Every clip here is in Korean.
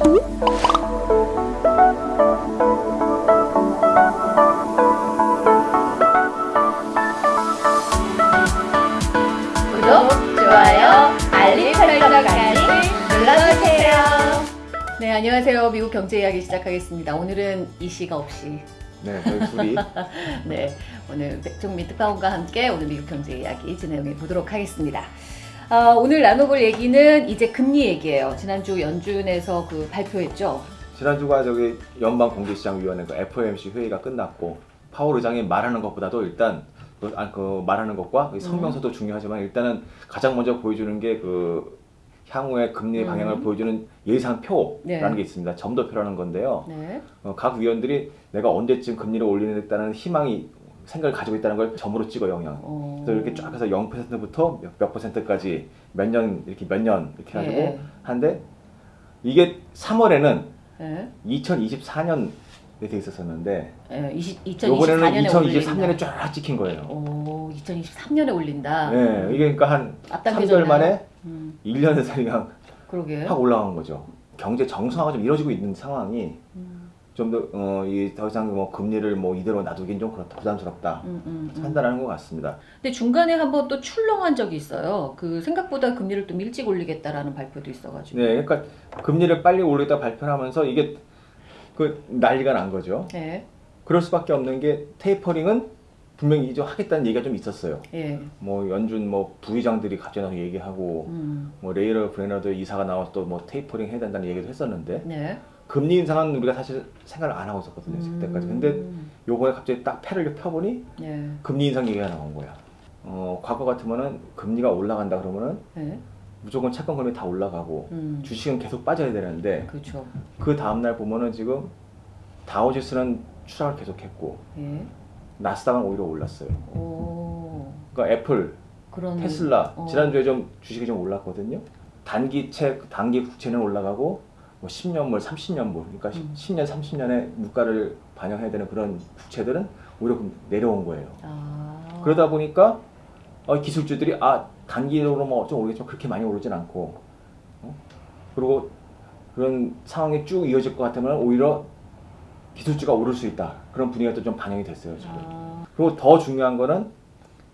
구독, 좋아요, 알림 설정까지 눌러주세요. 네, 안녕하세요. 미국 경제 이야기 시작하겠습니다. 오늘은 이 씨가 없이 네, 저희 둘이 네, 오늘 백종민 특파원과 함께 오늘 미국 경제 이야기 진행해 보도록 하겠습니다. 아, 오늘 나눠볼 얘기는 이제 금리 얘기예요. 지난주 연준에서 그 발표했죠. 지난주가 저기 연방 공개시장위원회 그 FOMC 회의가 끝났고 파월 의장이 말하는 것보다도 일단 그, 아, 그 말하는 것과 그 성명서도 중요하지만 일단은 가장 먼저 보여주는 게 그 향후의 금리 방향을 음. 보여주는 예상표라는 네. 게 있습니다. 점도표라는 건데요. 네. 어, 각 위원들이 내가 언제쯤 금리를 올리겠다는 희망이 생각을 가지고 있다는 걸 점으로 찍어 영향. 어, 그래서 이렇게 쫙 해서 0%부터 몇, 몇 퍼센트까지 몇 년 이렇게 몇 년 이렇게 가지고 네. 한데 이게 3월에는 네. 2024년에 돼 있었었는데 네. 20, 요번에는 2024년에 2023년에 쫙 찍힌 거예요. 오, 2023년에 올린다. 네, 이게 그러니까 한 앞당겨졌나요? 3개월 만에 음, 1년에 그냥 그러게. 확 올라간 거죠. 경제 정상화가 좀 이루어지고 있는 상황이 음, 좀더 어, 이더 이상 뭐 금리를 뭐 이대로 놔두긴 좀 그렇다 부담스럽다 음, 음, 음. 판단하는 것 같습니다. 근데 중간에 한번 또 출렁한 적이 있어요. 그 생각보다 금리를 좀 일찍 올리겠다라는 발표도 있어가지고. 네, 그러니까 금리를 빨리 올리다 발표를 하면서 이게 그 난리가 난 거죠. 네. 그럴 수밖에 없는 게 테이퍼링은 분명히 이제 하겠다는 얘기가 좀 있었어요. 예. 뭐 연준 뭐 부의장들이 갑자기 나서 얘기하고 음. 뭐 레이러 브레너도 이사가 나와서 또 뭐 테이퍼링 해야 된다는 얘기도 했었는데 네. 금리 인상은 우리가 사실 생각을 안 하고 있었거든요 그때까지 근데 음. 요번에 갑자기 딱 패를 펴보니 네. 금리 인상 얘기가 나온 거야 어 과거 같으면은 금리가 올라간다 그러면은 네. 무조건 채권 금리 다 올라가고 음. 주식은 계속 빠져야 되는데 그렇죠. 그 다음날 보면은 지금 다우지수는 추락을 계속했고 예. 나스닥은 오히려 올랐어요 오. 그러니까 애플 그런. 테슬라 어. 지난주에 좀 주식이 좀 올랐거든요. 단기채 단기 국채는 올라가고 뭐 10년물, 30년물 그러니까 음. 10년, 30년의 물가를 반영해야 되는 그런 국채들은 오히려 좀 내려온 거예요. 아. 그러다 보니까 어, 기술주들이 아 단기로 뭐 좀 오르겠지만 그렇게 많이 오르진 않고 어? 그리고 그런 상황이 쭉 이어질 것 같으면 오히려 기술주가 오를 수 있다 그런 분위기가 또 좀 반영이 됐어요 지금. 아. 그리고 더 중요한 거는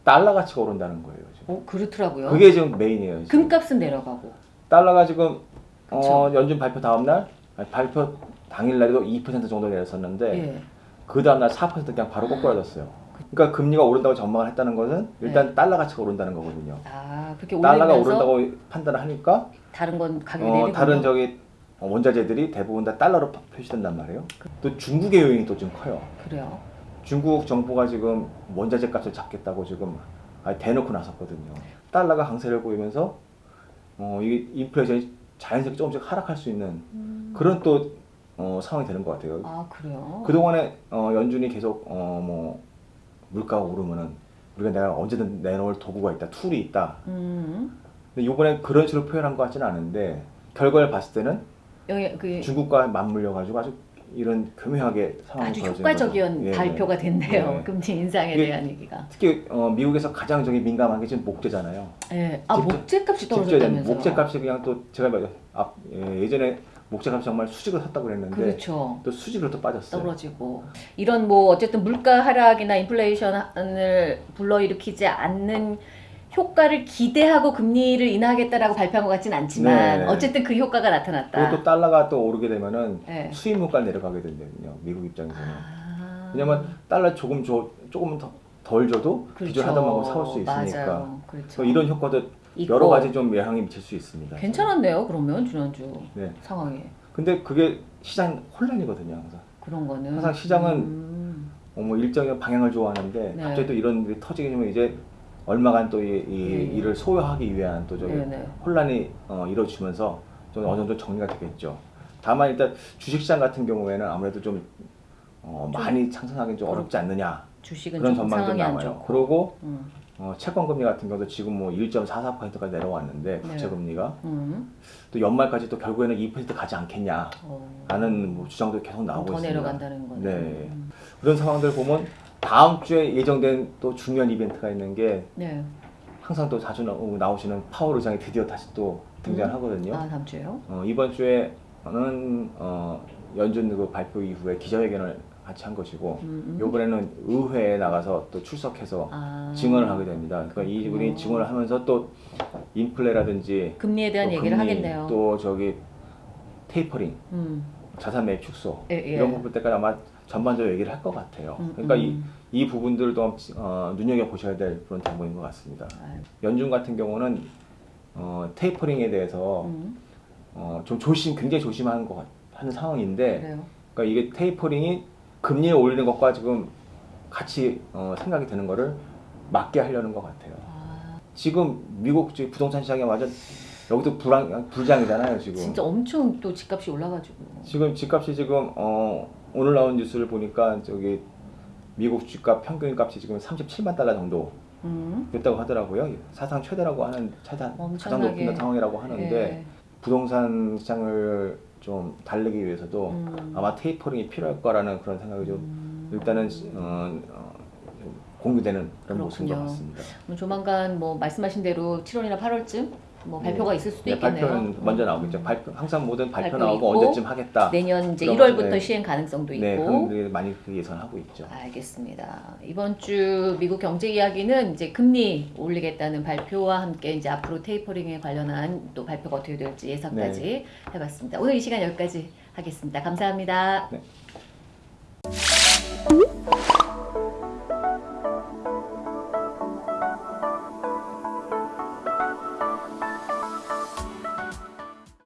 달러 가치가 오른다는 거예요. 지금. 어, 그렇더라고요. 그게 지금 메인이에요. 지금. 금값은 내려가고. 달러가 지금 어. 연준 발표 다음 날 아니, 발표 당일 날에도 2% 정도 내렸었는데 예. 그 다음 날 4% 그냥 바로 꼬꾸라졌어요. 그러니까 금리가 오른다고 전망을 했다는 것은 일단 달러 가치가 오른다는 거거든요. 아, 그렇게 달러가 네. 오른다고 판단을 하니까 다른 건 가격이 어. 다른 저기 어, 원자재들이 대부분 다 달러로 파- 표시된단 말이에요. 또 중국의 요인이 또 좀 커요. 그래요. 중국 정부가 지금 원자재 값을 잡겠다고 지금 대놓고 나섰거든요. 달러가 강세를 보이면서 어, 이 인플레이션이 자연스럽게 조금씩 하락할 수 있는 음. 그런 또 어, 상황이 되는 것 같아요. 아, 그래요. 그동안에 어, 연준이 계속 어, 뭐 물가가 오르면은 우리가 내가 언제든 내놓을 도구가 있다, tool이 있다. 음. 근데 이번에 그런 식으로 표현한 것 같지는 않은데 결과를 봤을 때는 여기 그 중국과 맞물려 가지고 아주 이런 교묘하게 상황이 아주 효과적인 거죠. 예, 발표가 됐네요. 네. 금리 인상에 대한 얘기가. 특히 어, 미국에서 가장 저기 민감한 게 지금 목재잖아요. 예. 아, 직접- 목재값이 떨어졌다면서요. 목재값이 그냥 또 제가 뭐- 앞, 예, 예전에 목재값이 정말 수직으로 섰다고 그랬는데 그렇죠. 또 수직으로 또 빠졌어요. 떨어지고 이런 뭐 어쨌든 물가 하락이나 인플레이션을 불러일으키지 않는 효과를 기대하고 금리를 인하하겠다라고 발표한 것 같진 않지만 네. 어쨌든 그 효과가 나타났다. 그리고 또 달러가 또 오르게 되면은 네. 수입 물가 내려가게 되거든요. 미국 입장에서는. 아. 왜냐면 달러 조금 줘 조금 더, 덜 줘도 그렇죠. 만큼 사올 수 있으니까. 그렇죠. 또 이런 효과도 있고. 여러 가지 좀 영향이 미칠 수 있습니다. 괜찮았네요. 그러면 지난주 네. 상황이 근데 그게 시장 혼란이거든요, 항상. 그런 거는 항상 시장은 음. 어, 뭐 일정의 방향을 좋아하는데 네. 갑자기 또 이런 일이 터지게 되면 이제 얼마간 또이 예, 예. 일을 소화하기 위한 또 저기 네네. 혼란이 어, 이루어지면서 좀 어느 정도 정리가 되겠죠. 다만 일단 주식시장 같은 경우에는 아무래도 좀, 어, 좀 많이 상승하기는 좀 어렵지 않느냐 주식은 그런 남아요. 좋고. 그리고 음. 어, 채권 금리 같은 경우도 지금 뭐 1.44%까지 내려왔는데 네. 국채 금리가 음. 또 연말까지 또 결국에는 2% 가지 않겠냐라는 어. 뭐 주장도 계속 나오고 더 있습니다. 내려간다는 거네. 네. 음. 그런 상황들 보면 다음 주에 예정된 또 중요한 이벤트가 있는 게 네. 항상 또 자주 나- 나오시는 파월 의장이 드디어 다시 또 등장하거든요. 아 다음 주에요? 어, 이번 주에 저는 어, 연준 그 발표 이후에 기자회견을 같이 한 것이고 음, 음. 이번에는 의회에 나가서 또 출석해서 아. 증언을 하게 됩니다. 그러니까 이분이 그렇군요. 증언을 하면서 또 인플레라든지 금리에 대한 또 얘기를 금리, 하겠네요. 또 저기 테이퍼링, 음. 자산 매입 축소 예, 예. 이런 부분 때까지 아마 전반적으로 얘기를 할 것 같아요. 음, 그러니까 음. 이, 이 부분들도 어, 눈여겨 보셔야 될 그런 정보인 것 같습니다. 아유, 연준 같은 경우는 어, 테이퍼링에 대해서 음. 어, 좀 조심, 굉장히 조심하는 것 같, 하는 상황인데, 그래요. 그러니까 이게 테이퍼링이 금리를 올리는 것과 지금 같이 어, 생각이 드는 거를 막게 하려는 것 같아요. 아, 지금 미국 부동산 시장이 완전 여기도 불안, 불장이잖아요 지금. 진짜 엄청 또 집값이 올라가지고. 지금 집값이 지금 어, 오늘 나온 뉴스를 보니까 저기 미국 집값 평균 값이 지금 37만 달러 정도 음. 됐다고 하더라고요. 사상 최대라고 하는 차장 가장. 높은 상황이라고 하는데 예. 부동산 시장을 좀 달래기 위해서도 음. 아마 테이퍼링이 필요할 거라는 그런 생각이 좀 음. 일단은 어, 어, 좀 공유되는 그런 모습인 것 그렇군요. 같습니다. 조만간 뭐 말씀하신 대로 7월이나 8월쯤 뭐 발표가 있을 수도 네, 있겠네요. 발표는 먼저 음. 나오겠죠. 발표 항상 모든 발표, 발표 나오고 있고, 언제쯤 하겠다. 내년 이제 그런 1월부터 네. 시행 가능성도 있고. 네, 그런 많이 그 예상하고 있죠. 알겠습니다. 이번 주 미국 경제 이야기는 이제 금리 올리겠다는 발표와 함께 이제 앞으로 테이퍼링에 관련한 또 발표가 어떻게 될지 예상까지 네. 해봤습니다. 오늘 이 시간 여기까지 하겠습니다. 감사합니다. 네.